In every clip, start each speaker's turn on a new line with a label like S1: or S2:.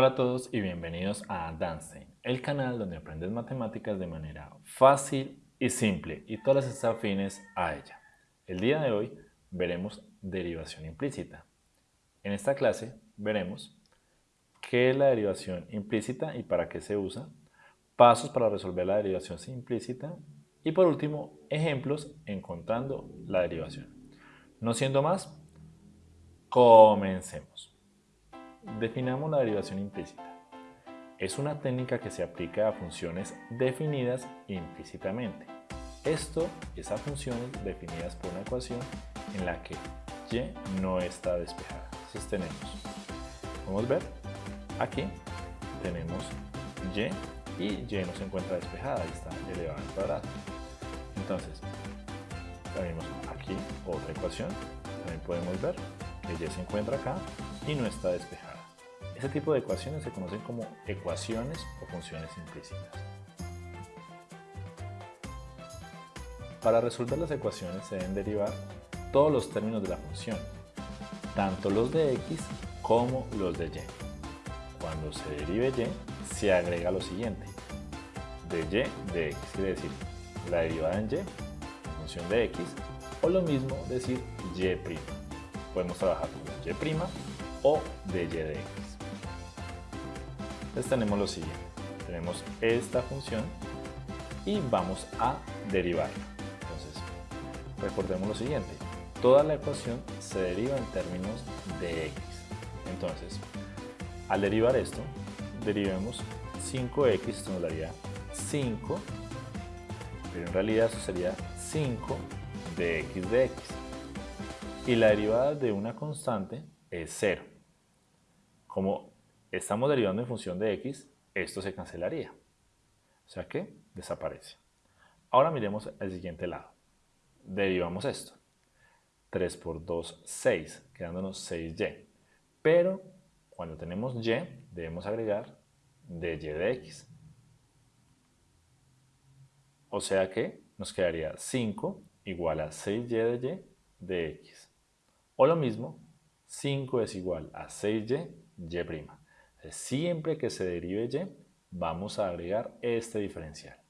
S1: Hola a todos y bienvenidos a Danstein, el canal donde aprendes matemáticas de manera fácil y simple y todas las afines a ella. El día de hoy veremos derivación implícita. En esta clase veremos qué es la derivación implícita y para qué se usa, pasos para resolver la derivación implícita y por último, ejemplos encontrando la derivación. No siendo más, comencemos. Definamos la derivación implícita. Es una técnica que se aplica a funciones definidas implícitamente. Esto es a funciones definidas por una ecuación en la que y no está despejada. Entonces tenemos, podemos ver, aquí tenemos y y y no se encuentra despejada, ahí está elevada al cuadrado. Entonces, tenemos aquí otra ecuación, también podemos ver que y se encuentra acá y no está despejada. Ese tipo de ecuaciones se conocen como ecuaciones o funciones implícitas. Para resolver las ecuaciones se deben derivar todos los términos de la función, tanto los de x como los de y. Cuando se derive y, se agrega lo siguiente, de y de x, quiere decir la derivada en y, función de x, o lo mismo decir y'. Podemos trabajar con y' o de y de x. Entonces tenemos lo siguiente, tenemos esta función y vamos a derivar. Entonces, recordemos lo siguiente, toda la ecuación se deriva en términos de x. Entonces, al derivar esto, derivemos 5x, esto nos daría 5, pero en realidad eso sería 5 de x de x. Y la derivada de una constante es 0. Como estamos derivando en función de x, esto se cancelaría. O sea que desaparece. Ahora miremos el siguiente lado. Derivamos esto. 3 por 2, 6, quedándonos 6y. Pero cuando tenemos y, debemos agregar de y de x. O sea que nos quedaría 5 igual a 6y de y de x. O lo mismo, 5 es igual a 6y, y'. Siempre que se derive y, vamos a agregar este diferencial.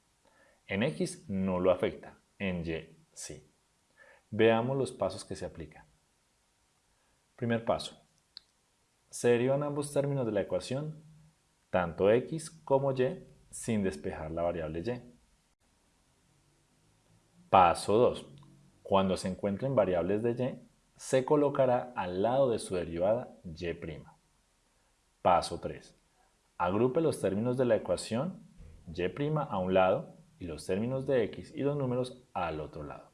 S1: En x no lo afecta, en y sí. Veamos los pasos que se aplican. Primer paso. Se derivan ambos términos de la ecuación, tanto x como y, sin despejar la variable y. Paso 2. Cuando se encuentren variables de y, se colocará al lado de su derivada y'. Paso 3. Agrupe los términos de la ecuación y' a un lado y los términos de x y los números al otro lado.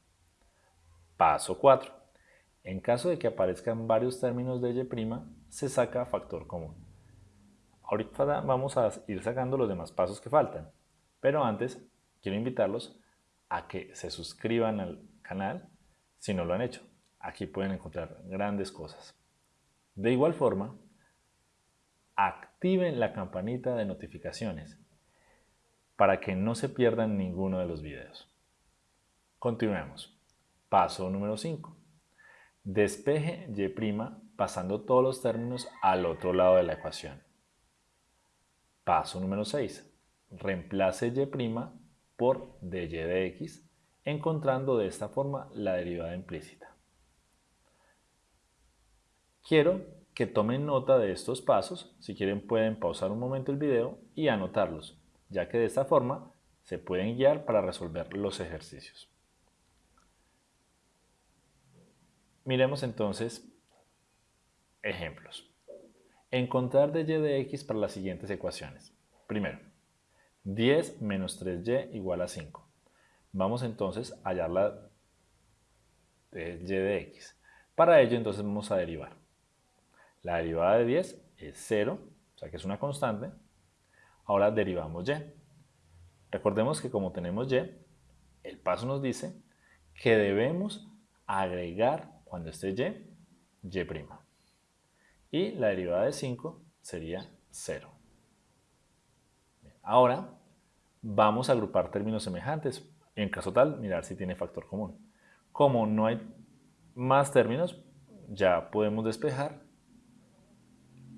S1: Paso 4. En caso de que aparezcan varios términos de y', se saca factor común. Ahorita vamos a ir sacando los demás pasos que faltan, pero antes quiero invitarlos a que se suscriban al canal si no lo han hecho. Aquí pueden encontrar grandes cosas. De igual forma, activen la campanita de notificaciones para que no se pierdan ninguno de los videos. Continuemos. Paso número 5. Despeje y' pasando todos los términos al otro lado de la ecuación. Paso número 6. Reemplace y' por dy de x, encontrando de esta forma la derivada implícita. Quiero que tomen nota de estos pasos, si quieren pueden pausar un momento el video y anotarlos, ya que de esta forma se pueden guiar para resolver los ejercicios. Miremos entonces ejemplos. Encontrar de y de x para las siguientes ecuaciones. Primero, 10 menos 3y igual a 5. Vamos entonces a hallar la de y de x. Para ello entonces vamos a derivar. La derivada de 10 es 0, o sea que es una constante. Ahora derivamos y. Recordemos que como tenemos y, el paso nos dice que debemos agregar cuando esté y, y'. Y la derivada de 5 sería 0. Ahora vamos a agrupar términos semejantes. En caso tal, mirar si tiene factor común. Como no hay más términos, ya podemos despejar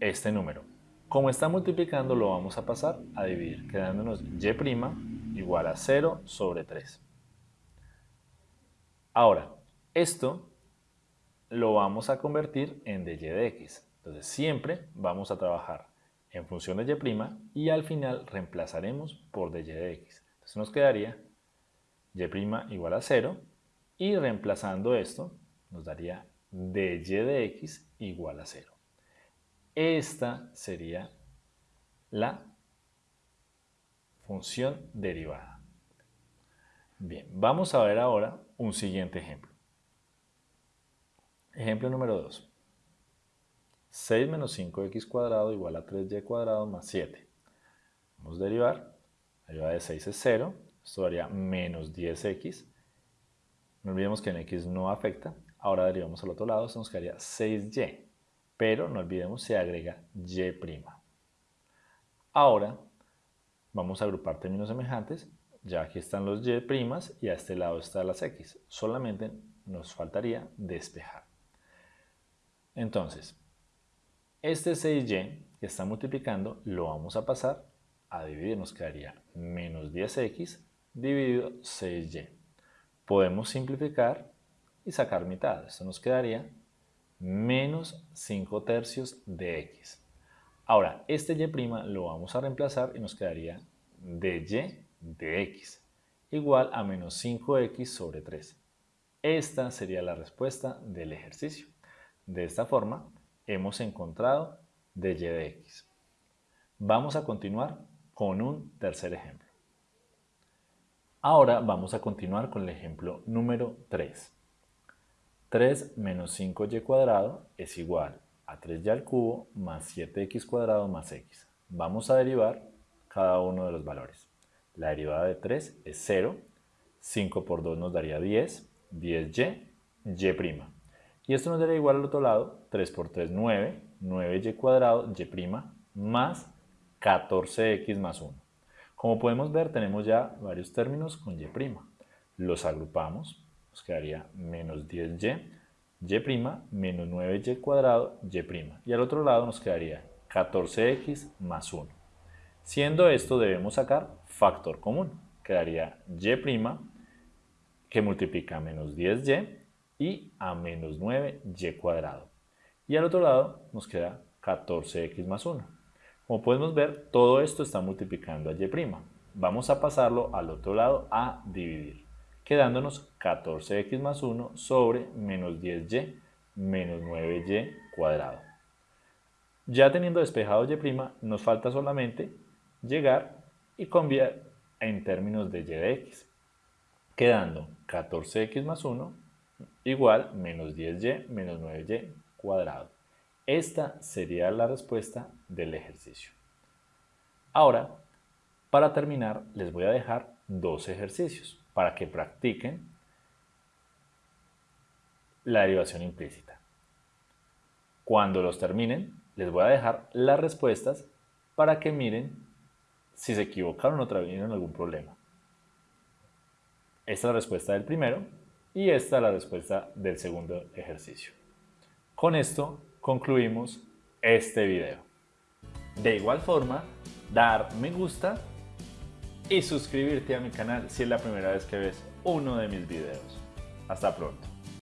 S1: este número. Como está multiplicando, lo vamos a pasar a dividir, quedándonos y' igual a 0 sobre 3. Ahora, esto lo vamos a convertir en dy de x. Entonces, siempre vamos a trabajar en función de y' y al final reemplazaremos por dy de x. Entonces nos quedaría y' igual a 0 y reemplazando esto nos daría dy de x igual a 0. Esta sería la función derivada. Bien, vamos a ver ahora un siguiente ejemplo. Ejemplo número 2. 6 menos 5x cuadrado igual a 3y cuadrado más 7. Vamos a derivar. La derivada de 6 es 0. Esto daría menos 10x. No olvidemos que en x no afecta. Ahora derivamos al otro lado. Esto nos quedaría 6y pero no olvidemos se agrega y'. Ahora vamos a agrupar términos semejantes, ya aquí están los y' y a este lado están las x, solamente nos faltaría despejar. Entonces, este 6y que está multiplicando lo vamos a pasar a dividir, nos quedaría menos 10x dividido 6y. Podemos simplificar y sacar mitad, esto nos quedaría menos 5 tercios de x. Ahora, este y' lo vamos a reemplazar y nos quedaría dy de x igual a menos 5x sobre 3. Esta sería la respuesta del ejercicio. De esta forma, hemos encontrado dy de x. Vamos a continuar con un tercer ejemplo. Ahora vamos a continuar con el ejemplo número 3. 3 menos 5y cuadrado es igual a 3y al cubo más 7x cuadrado más x. Vamos a derivar cada uno de los valores. La derivada de 3 es 0, 5 por 2 nos daría 10, 10y, y'. Y esto nos daría igual al otro lado, 3 por 3, 9, 9y cuadrado, y' más 14x más 1. Como podemos ver, tenemos ya varios términos con y'. Los agrupamos nos quedaría menos 10y, y' menos 9y cuadrado, y'. Y al otro lado nos quedaría 14x más 1. Siendo esto debemos sacar factor común. Quedaría y' que multiplica a menos 10y y a menos 9y cuadrado. Y al otro lado nos queda 14x más 1. Como podemos ver, todo esto está multiplicando a y'. Vamos a pasarlo al otro lado a dividir quedándonos 14x más 1 sobre menos 10y menos 9y cuadrado. Ya teniendo despejado y', nos falta solamente llegar y cambiar en términos de y de x, quedando 14x más 1 igual menos 10y menos 9y cuadrado. Esta sería la respuesta del ejercicio. Ahora, para terminar, les voy a dejar dos ejercicios para que practiquen la derivación implícita. Cuando los terminen, les voy a dejar las respuestas para que miren si se equivocaron o tuvieron algún problema. Esta es la respuesta del primero y esta es la respuesta del segundo ejercicio. Con esto concluimos este video. De igual forma, dar me gusta y suscribirte a mi canal si es la primera vez que ves uno de mis videos. Hasta pronto.